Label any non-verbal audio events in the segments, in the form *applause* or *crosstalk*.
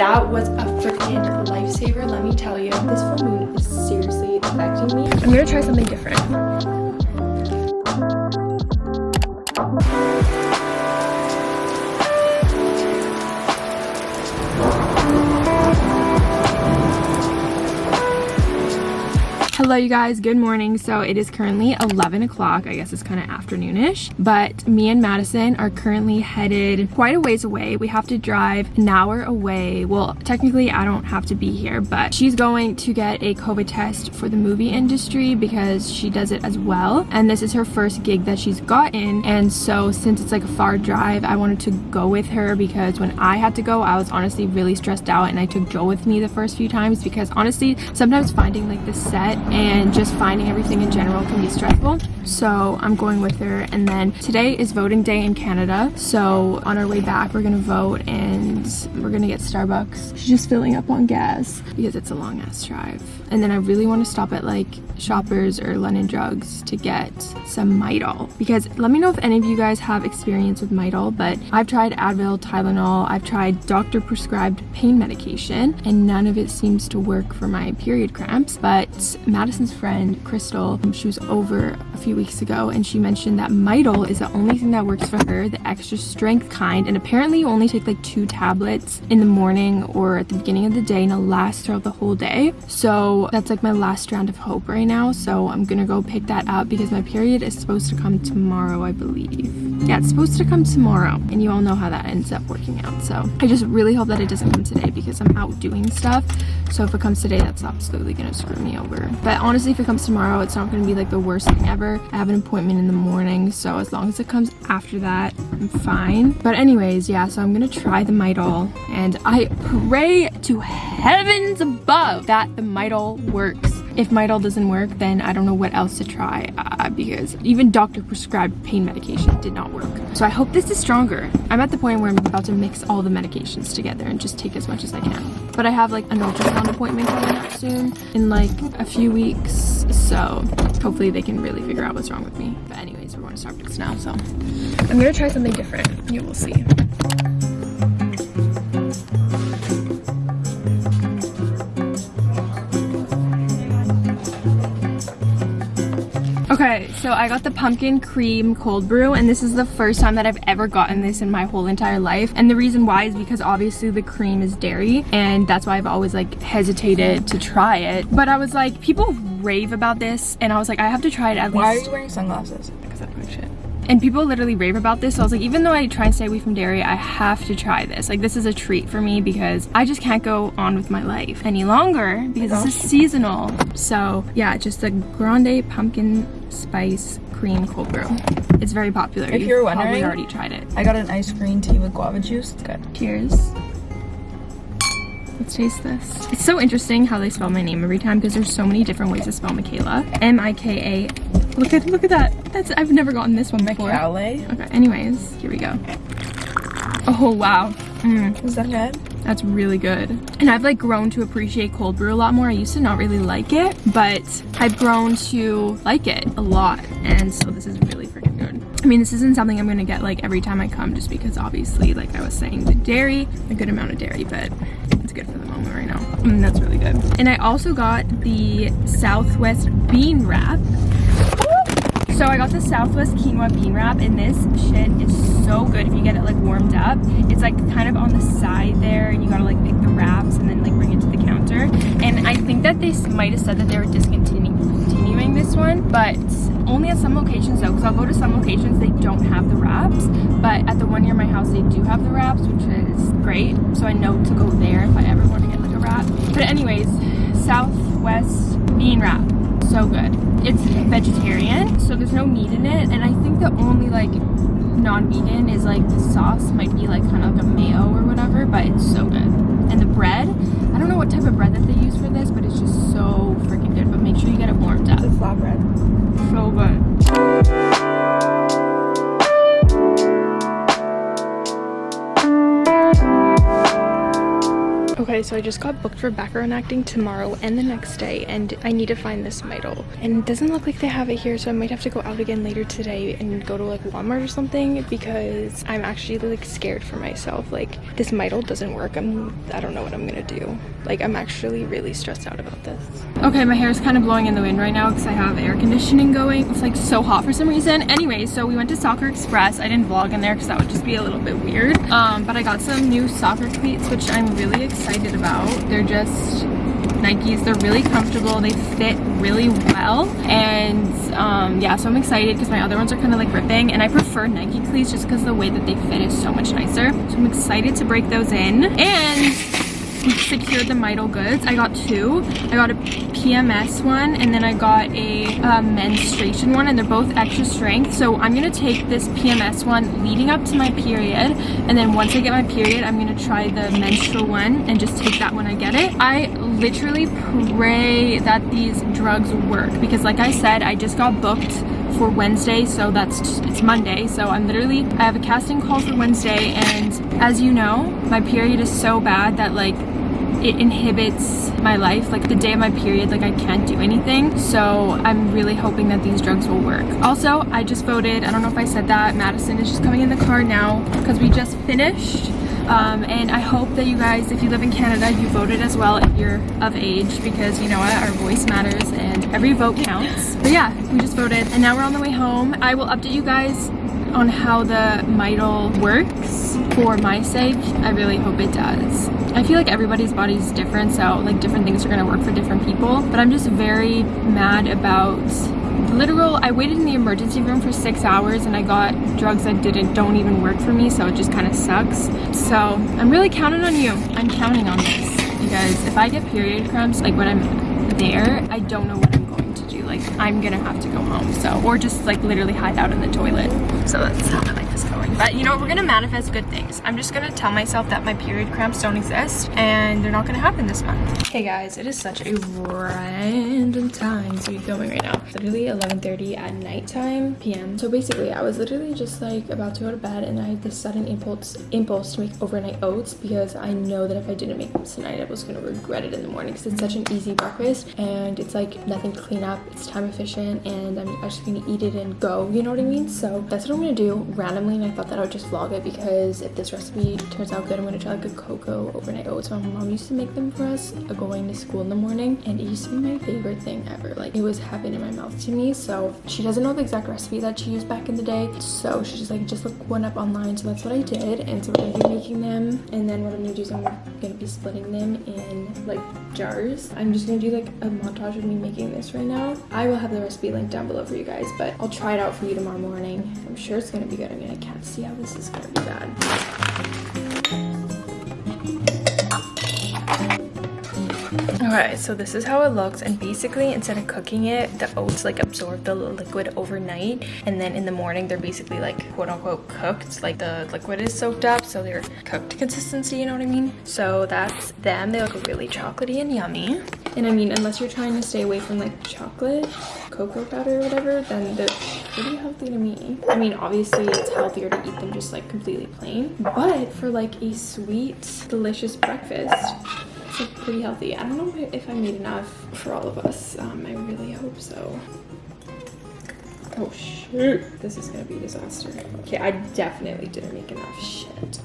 that was a freaking lifesaver, let me tell you. This full moon is seriously affecting me. I'm gonna try something different. Hello you guys, good morning. So it is currently 11 o'clock. I guess it's kind of afternoonish. But me and Madison are currently headed quite a ways away. We have to drive an hour away. Well, technically I don't have to be here, but she's going to get a COVID test for the movie industry because she does it as well. And this is her first gig that she's gotten. And so since it's like a far drive, I wanted to go with her because when I had to go, I was honestly really stressed out and I took Joel with me the first few times because honestly, sometimes finding like the set and just finding everything in general can be stressful. So i'm going with her. And then today is voting day in canada. So on our way back we're gonna vote and we're gonna get starbucks. She's just filling up on gas because it's a long ass drive. And then i really want to stop at like shoppers or london drugs to get some midol. Because let me know if any of you guys have experience with midol but i've tried advil tylenol. I've tried doctor prescribed pain medication and none of it seems to work for my period cramps. But Madison's friend, Crystal, um, she was over a few weeks ago and she mentioned that Midol is the only thing that works for her, the extra strength kind. And apparently you only take like two tablets in the morning or at the beginning of the day and it lasts throughout the whole day. So that's like my last round of hope right now. So I'm gonna go pick that up because my period is supposed to come tomorrow, I believe. Yeah, it's supposed to come tomorrow and you all know how that ends up working out. So I just really hope that it doesn't come today because I'm out doing stuff. So if it comes today, that's absolutely gonna screw me over. But but honestly, if it comes tomorrow, it's not going to be like the worst thing ever. I have an appointment in the morning, so as long as it comes after that, I'm fine. But anyways, yeah, so I'm going to try the Midol. And I pray to heavens above that the Midol works if Midol doesn't work, then I don't know what else to try uh, because even doctor prescribed pain medication did not work. So I hope this is stronger. I'm at the point where I'm about to mix all the medications together and just take as much as I can. But I have like an ultrasound appointment coming up soon in like a few weeks. So hopefully they can really figure out what's wrong with me. But anyways, we're going to Starbucks now. So I'm going to try something different. You will see. So I got the pumpkin cream cold brew and this is the first time that I've ever gotten this in my whole entire life. And the reason why is because obviously the cream is dairy and that's why I've always like hesitated to try it. But I was like, people rave about this and I was like, I have to try it at why least. Why are you wearing sunglasses? Because I don't shit. And people literally rave about this. So I was like, even though I try and stay away from dairy, I have to try this. Like this is a treat for me because I just can't go on with my life any longer because this is seasonal. So yeah, just a grande pumpkin spice cream cold brew. It's very popular. If you're wondering, probably already tried it. I got an ice green tea with guava juice. It's good. Cheers. Let's taste this. It's so interesting how they spell my name every time because there's so many different ways to spell Michaela. M-I-K-A. Look at look at that. That's I've never gotten this one before. Michele. Okay. Anyways, here we go. Oh wow. Mm. Is that good? That's really good. And I've like grown to appreciate cold brew a lot more. I used to not really like it, but I've grown to like it a lot. And so this is really freaking good. I mean, this isn't something I'm gonna get like every time I come just because obviously, like I was saying, the dairy, a good amount of dairy, but it's good for the moment right now. Mm, that's really good. And I also got the Southwest bean wrap. So I got the Southwest quinoa bean wrap and this shit is so good if you get it like warmed up. It's like kind of on the side there and you gotta like pick the wraps and then like bring it to the counter. And I think that they might have said that they were discontinuing this one, but only at some locations though, because I'll go to some locations they don't have the wraps, but at the one near my house they do have the wraps, which is great. So I know to go there if I ever want to get like a wrap. But anyways, Southwest bean wrap so good. It's vegetarian, so there's no meat in it, and I think the only like non-vegan is like the sauce might be like kind of like a mayo or whatever, but it's so good. And the bread, I don't know what type of bread that they use for this, but it's just so freaking good. But make sure you get it warmed up. It's flatbread. So good. Okay, so I just got booked for background acting tomorrow and the next day, and I need to find this Midol. And it doesn't look like they have it here, so I might have to go out again later today and go to like Walmart or something because I'm actually like scared for myself. Like this Midol doesn't work. I'm I don't know what I'm gonna do. Like I'm actually really stressed out about this. Okay, my hair is kind of blowing in the wind right now because I have air conditioning going. It's like so hot for some reason. Anyway, so we went to Soccer Express. I didn't vlog in there because that would just be a little bit weird. Um, but I got some new soccer cleats, which I'm really excited about. They're just Nikes. They're really comfortable. They fit really well. And um, yeah, so I'm excited because my other ones are kind of like ripping. And I prefer Nike cleats just because the way that they fit is so much nicer. So I'm excited to break those in. And secured the Midol goods. I got two. I got a PMS one and then I got a uh, menstruation one and they're both extra strength. So I'm going to take this PMS one leading up to my period and then once I get my period I'm going to try the menstrual one and just take that when I get it. I literally pray that these drugs work because like I said I just got booked for Wednesday so that's it's Monday so I'm literally I have a casting call for Wednesday and as you know my period is so bad that like it inhibits my life like the day of my period like I can't do anything. So I'm really hoping that these drugs will work. Also I just voted I don't know if I said that Madison is just coming in the car now because we just finished. Um, and I hope that you guys if you live in Canada you voted as well if you're of age because you know what? Our voice matters and every vote counts. But yeah we just voted and now we're on the way home. I will update you guys on how the Midol works for my sake. I really hope it does. I feel like everybody's body is different, so like different things are gonna work for different people. But I'm just very mad about literal I waited in the emergency room for six hours and I got drugs that didn't don't even work for me so it just kind of sucks so I'm really counting on you I'm counting on this you guys if I get period cramps like when I'm there I don't know what I'm gonna have to go home so or just like literally hide out in the toilet. So that's how life is going. But you know we're gonna manifest good things. I'm just gonna tell myself that my period cramps don't exist and they're not gonna happen this month. Hey guys it is such a random time to be filming right now. Literally 11:30 at nighttime p.m so basically i was literally just like about to go to bed and i had this sudden impulse impulse to make overnight oats because i know that if i didn't make them tonight i was gonna regret it in the morning because it's such an easy breakfast and it's like nothing to clean up. It's time efficient and i'm just gonna eat it and go. You know what i mean? So that's what i'm gonna do randomly and i thought that i would just vlog it because if this recipe turns out good i'm gonna try like a cocoa overnight oats. My mom used to make them for us going to school in the morning and it used to be my favorite thing ever. Like it was heaven in my mouth to me so she doesn't know the exact recipe that she used back in the day so she's just like just look one up online. So that's what i did and so we're gonna be making them and then what i'm gonna do is i'm gonna be splitting them in like jars. I'm just gonna do like a montage of me making this right now. I will have the recipe linked down below for you guys but i'll try it out for you tomorrow morning. I'm sure it's gonna be good. I mean i can't see how this is gonna be bad Okay, so this is how it looks and basically instead of cooking it, the oats like absorb the liquid overnight and then in the morning they're basically like quote unquote cooked, like the liquid is soaked up so they're cooked consistency, you know what I mean? So that's them, they look really chocolatey and yummy. And I mean, unless you're trying to stay away from like chocolate, cocoa powder or whatever, then they're pretty healthy to me. I mean, obviously it's healthier to eat them just like completely plain, but for like a sweet, delicious breakfast, it's like pretty healthy. I don't know if I made enough for all of us. Um, I really hope so. Oh shoot, this is gonna be a disaster. Okay, I definitely didn't make enough shit.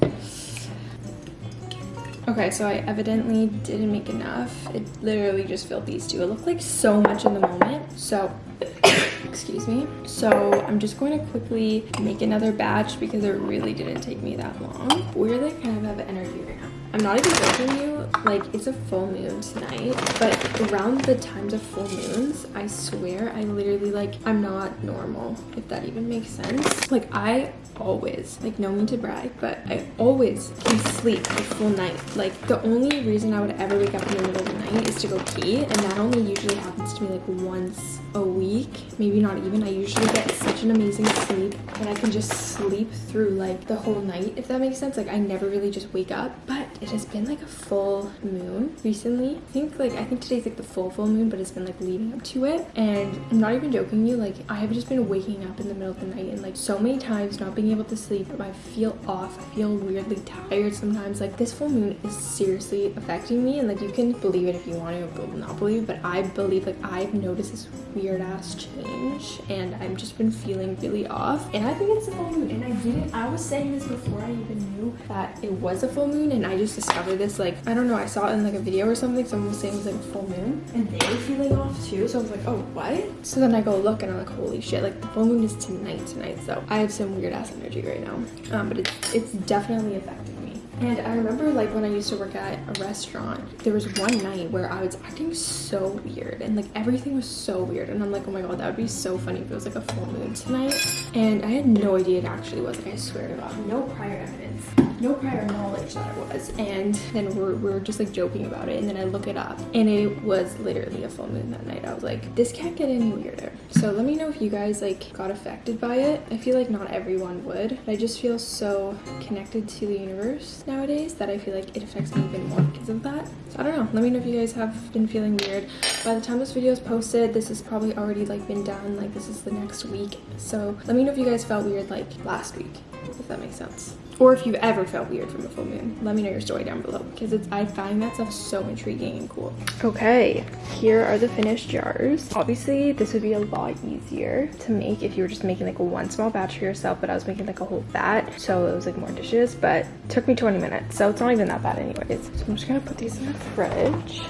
Okay, so I evidently didn't make enough. It literally just filled these two. It looked like so much in the moment. So, *coughs* excuse me. So I'm just going to quickly make another batch because it really didn't take me that long. Weirdly, kind of have energy right now. I'm not even joking you, like it's a full moon tonight, but around the times of full moons, I swear I literally like, I'm not normal, if that even makes sense. Like I always, like no mean to brag, but I always can sleep a full night. Like the only reason I would ever wake up in the middle of the night is to go pee, and that only usually happens to me like once a week, maybe not even. I usually get such an amazing sleep and I can just sleep through like the whole night, if that makes sense. Like I never really just wake up, but it has been like a full moon recently. I think like I think today's like the full full moon, but it's been like leading up to it. And I'm not even joking you, like I have just been waking up in the middle of the night and like so many times not being able to sleep. I feel off. I feel weirdly tired sometimes. Like this full moon is seriously affecting me, and like you can believe it if you want to, or not believe. But I believe like I've noticed this weird ass change, and I've just been feeling really off. And I think it's a full moon, and I didn't. I was saying this before I even that it was a full moon, and I just discovered this like I don't know. I saw it in like a video or something. Someone was saying it was like a full moon, and they were feeling off too. So I was like, oh what? So then I go look, and I'm like, holy shit! Like the full moon is tonight tonight. So I have some weird ass energy right now. Um, but it's it's definitely affecting. And I remember like when I used to work at a restaurant, there was one night where I was acting so weird and like everything was so weird. And I'm like, oh my god, that would be so funny if it was like a full moon tonight. And I had no idea it actually was. Like I swear to God, no prior evidence no prior knowledge that it was. And then we're, we're just like joking about it. And then I look it up and it was literally a full moon that night. I was like this can't get any weirder. So let me know if you guys like got affected by it. I feel like not everyone would. I just feel so connected to the universe nowadays that I feel like it affects me even more because of that. So I don't know. Let me know if you guys have been feeling weird. By the time this video is posted this has probably already like been done. Like this is the next week. So let me know if you guys felt weird like last week if that makes sense. Or if you've ever felt weird from a full moon let me know your story down below because it's i find that stuff so intriguing and cool. Okay here are the finished jars. Obviously this would be a lot easier to make if you were just making like one small batch for yourself but i was making like a whole batch so it was like more dishes but took me 20 minutes so it's not even that bad anyways. So i'm just gonna put these in the fridge.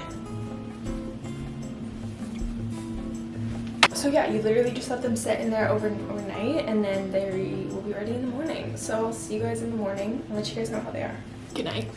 So yeah you literally just let them sit in there over overnight and then they so i'll see you guys in the morning i'll let you guys know how they are good night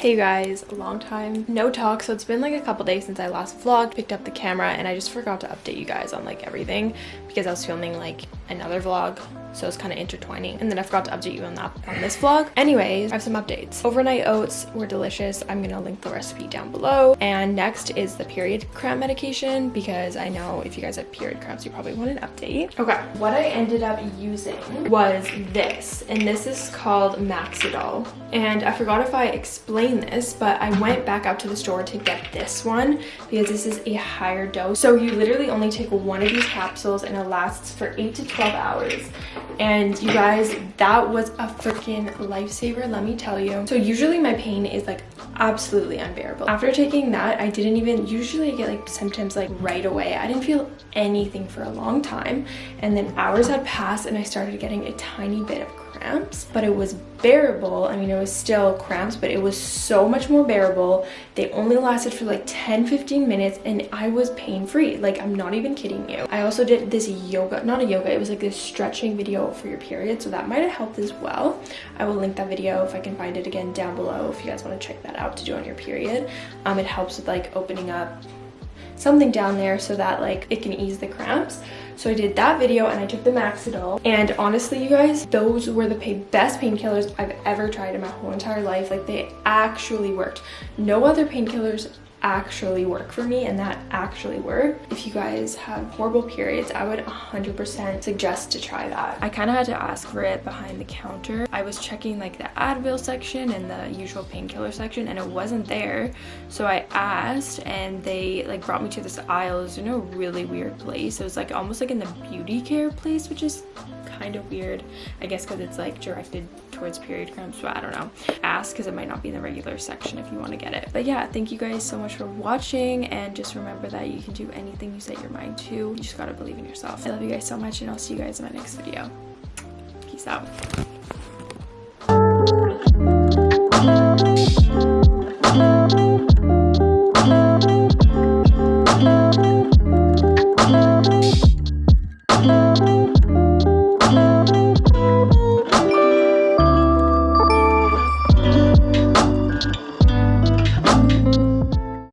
Hey guys, long time no talk. So it's been like a couple days since I last vlogged, picked up the camera, and I just forgot to update you guys on like everything because I was filming like another vlog so it's kind of intertwining. And then i forgot to update you on that on this vlog. Anyways i have some updates. Overnight oats were delicious. I'm gonna link the recipe down below. And next is the period cramp medication because i know if you guys have period cramps you probably want an update. Okay what i ended up using was this and this is called maxidol. And i forgot if i explained this but i went back out to the store to get this one because this is a higher dose. So you literally only take one of these capsules and it lasts for 8 to 12 hours and you guys that was a freaking lifesaver let me tell you. So usually my pain is like absolutely unbearable. After taking that i didn't even usually I get like symptoms like right away. I didn't feel anything for a long time. And then hours had passed and i started getting a tiny bit of cramps but it was bearable. I mean it was still cramps but it was so much more bearable. They only lasted for like 10 15 minutes and i was pain-free. Like i'm not even kidding you. I also did this yoga not a yoga it was like this stretching video for your period so that might have helped as well. I will link that video if i can find it again down below if you guys want to check that out to do on your period. Um it helps with like opening up something down there so that like it can ease the cramps so I did that video and I took the Maxidol. And honestly, you guys, those were the best painkillers I've ever tried in my whole entire life. Like they actually worked. No other painkillers actually work for me and that actually worked. If you guys have horrible periods, I would 100% suggest to try that. I kind of had to ask for it behind the counter. I was checking like the Advil section and the usual painkiller section and it wasn't there. So I asked and they like brought me to this aisle. It was in a really weird place. It was like almost like in the beauty care place, which is kind of weird. I guess because it's like directed towards period cramps, but I don't know. Ask because it might not be in the regular section if you want to get it. But yeah, thank you guys so much for watching and just remember that you can do anything you set your mind to. You just gotta believe in yourself. I love you guys so much and I'll see you guys in my next video. Peace out.